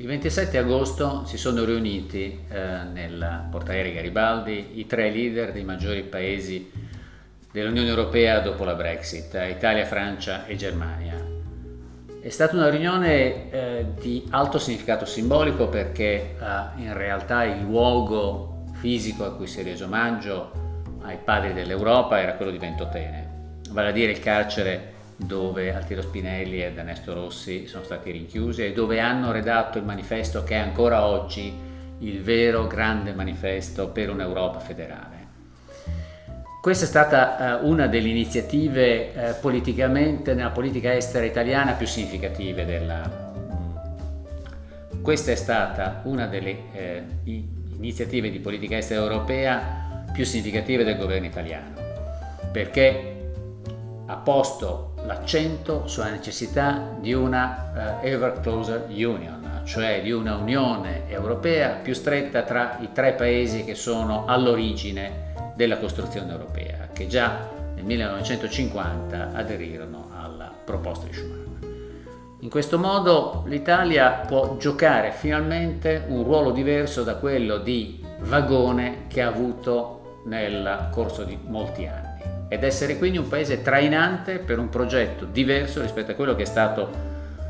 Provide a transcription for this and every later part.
Il 27 agosto si sono riuniti eh, nel portaerei Garibaldi i tre leader dei maggiori paesi dell'Unione Europea dopo la Brexit, Italia, Francia e Germania. È stata una riunione eh, di alto significato simbolico perché eh, in realtà il luogo fisico a cui si è reso omaggio ai padri dell'Europa era quello di Ventotene, vale a dire il carcere dove Altiero Spinelli ed Ernesto Rossi sono stati rinchiusi e dove hanno redatto il manifesto che è ancora oggi il vero grande manifesto per un'Europa federale. Questa è stata uh, una delle iniziative uh, politicamente nella politica estera italiana più significative della... Questa è stata una delle eh, iniziative di politica estera europea più significative del governo italiano, perché ha posto l'accento sulla necessità di una uh, ever closer union, cioè di una unione europea più stretta tra i tre paesi che sono all'origine della costruzione europea, che già nel 1950 aderirono alla proposta di Schuman. In questo modo l'Italia può giocare finalmente un ruolo diverso da quello di vagone che ha avuto nel corso di molti anni ed essere quindi un paese trainante per un progetto diverso rispetto a quello che è stato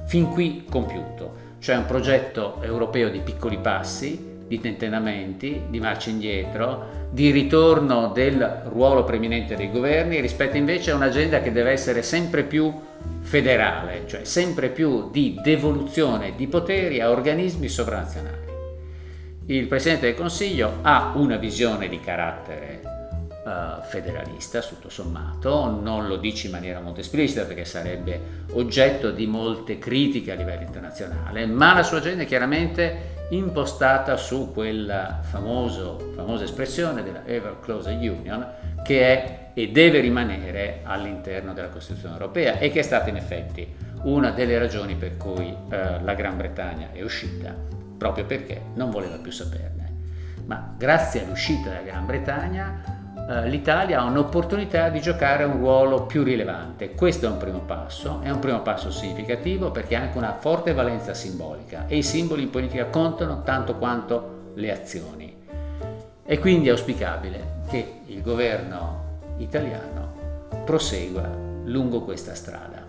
fin qui compiuto, cioè un progetto europeo di piccoli passi, di tentennamenti, di marcia indietro, di ritorno del ruolo preminente dei governi rispetto invece a un'agenda che deve essere sempre più federale, cioè sempre più di devoluzione di poteri a organismi sovranazionali. Il Presidente del Consiglio ha una visione di carattere uh, federalista, tutto sommato, non lo dice in maniera molto esplicita perché sarebbe oggetto di molte critiche a livello internazionale, ma la sua agenda è chiaramente impostata su quella famoso, famosa espressione della Ever Closer Union che è e deve rimanere all'interno della Costituzione europea e che è stata in effetti una delle ragioni per cui eh, la Gran Bretagna è uscita, proprio perché non voleva più saperne. Ma grazie all'uscita della Gran Bretagna eh, l'Italia ha un'opportunità di giocare un ruolo più rilevante. Questo è un primo passo, è un primo passo significativo perché ha anche una forte valenza simbolica e i simboli in politica contano tanto quanto le azioni. È quindi auspicabile che il governo italiano prosegua lungo questa strada.